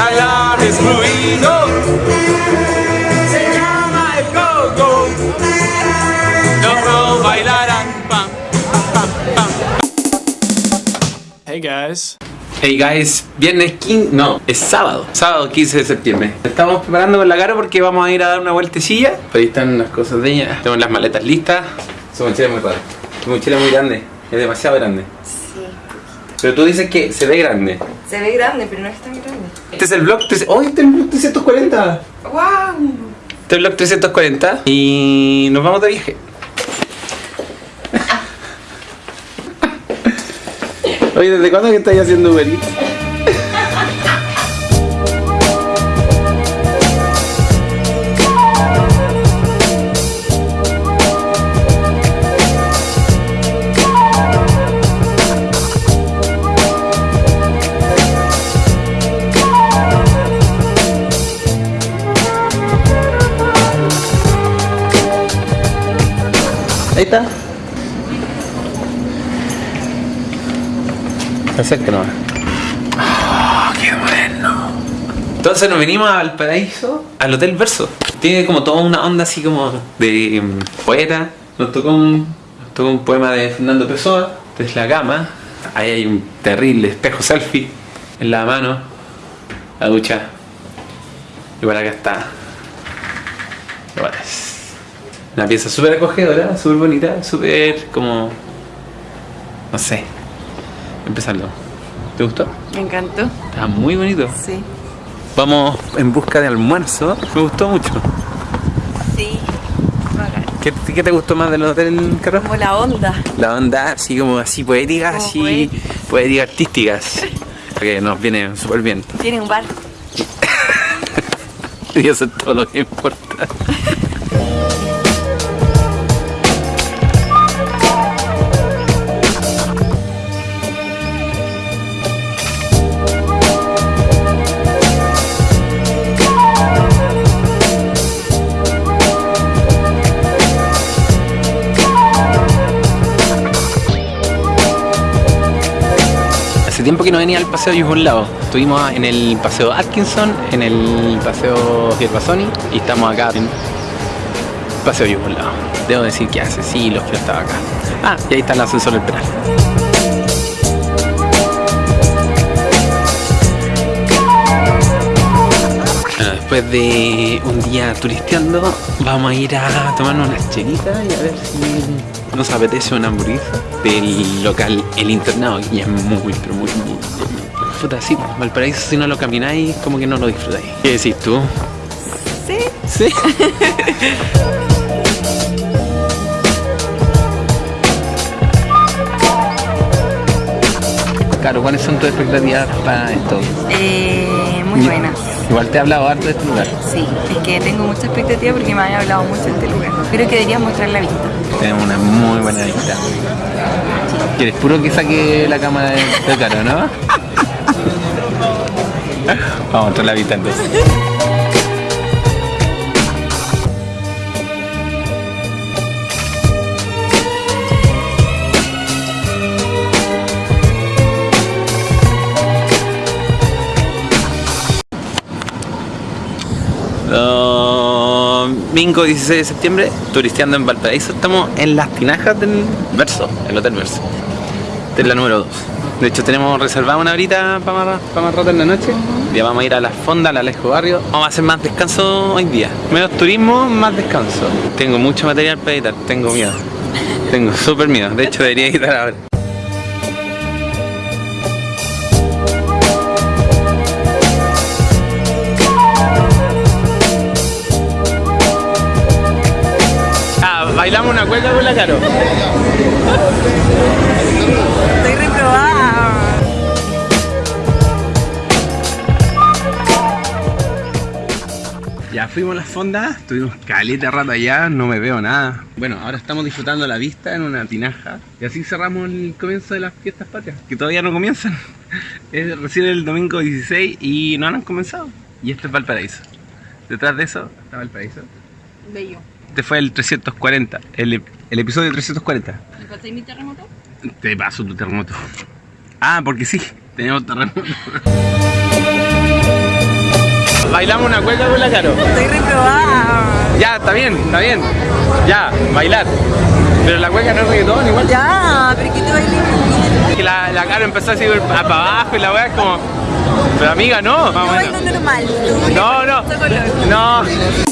ya la destruido. Se llama el coco. Los bailarán. Pam, pam, pam. Hey guys. Hey guys, viernes 15, no, es sábado, sábado 15 de septiembre. Estamos preparando con la cara porque vamos a ir a dar una vueltecilla. Ahí están las cosas de ella. Tenemos las maletas listas. Su mochila es muy rara. Su mochila es muy grande, es demasiado grande. Pero tú dices que se ve grande. Se ve grande, pero no es tan grande. Este es el vlog 300. ¡Oh, este es el vlog 340! ¡Wow! Este es el vlog 340 y nos vamos de viaje. Oye, ¿desde cuándo que estás haciendo Uber Eats? Nomás. Oh, qué bueno. Entonces nos venimos a Valparaíso, al Hotel Verso. Tiene como toda una onda así como de mm, poeta. Nos tocó un, nos tocó un poema de Fernando Pessoa, desde la cama. Ahí hay un terrible espejo selfie en la mano, la ducha. Y por acá está. Igual es una pieza súper acogedora, súper bonita, súper como... No sé. Empezando. ¿Te gustó? Me encantó. Está muy bonito. Sí. Vamos en busca de almuerzo. Me gustó mucho. Sí. Bacán. ¿Qué, qué te gustó más del hotel, Carlos? Como la onda. La onda así como así poética, Como así poética artísticas. Que nos viene súper bien. Tiene un bar. Y eso es todo lo que importa. tiempo que no venía al paseo Yugoslavo. Estuvimos en el paseo Atkinson, en el paseo Gervasoni y estamos acá en paseo Yugoslavo. Debo decir que hace siglos que no estaba acá. Ah, y ahí está el ascensor del penal. Después de un día turisteando, vamos a ir a tomarnos unas chelitas y a ver si nos apetece una hamburguesa del local El Internado, que es muy, pero muy, muy, muy- Puta, sí, pues, Valparaíso si no lo camináis, como que no lo disfrutáis. ¿Qué decís tú? Sí. Sí. Claro, ¿cuáles son tus expectativas para esto? Eh, muy buenas. Igual te he hablado harto de este lugar. Sí. Es que tengo mucha expectativa porque me había hablado mucho de este lugar. Creo que deberías mostrar la vista. Tenemos una muy buena vista. ¿Quieres puro que saque la cámara de caro, no? Vamos a mostrar la vista entonces. Domingo 16 de septiembre, turisteando en Valparaíso. Estamos en las tinajas del Verso, el Hotel Verso. Esta es la número 2. De hecho, tenemos reservada una horita para más, más rato en la noche. Ya vamos a ir a la fonda, al Alejo Barrio. Vamos a hacer más descanso hoy día. Menos turismo, más descanso. Tengo mucho material para editar, tengo miedo. Tengo súper miedo. De hecho, debería editar ahora. Bailamos una cueca con la caro. Estoy reprobada. Ya fuimos a las fondas, estuvimos caleta rato allá, no me veo nada. Bueno, ahora estamos disfrutando la vista en una tinaja. Y así cerramos el comienzo de las fiestas patrias, que todavía no comienzan. Es recién el domingo 16 y no han comenzado. Y esto es Valparaíso. Detrás de eso está Valparaíso. Bello. Este fue el 340, el, el episodio 340. ¿Me pasé mi terremoto? Te paso tu terremoto. Ah, porque sí, tenemos terremoto. bailamos una cueca con la Caro. Estoy reprobada. Ya, está bien, está bien. Ya, bailar. Pero la cueca no es reggaetón igual. Ya, pero que te. Que la, la Caro empezó a seguir para abajo y la weá es como. Pero amiga, no. Yo Más o menos. bailo normal. No, no. No.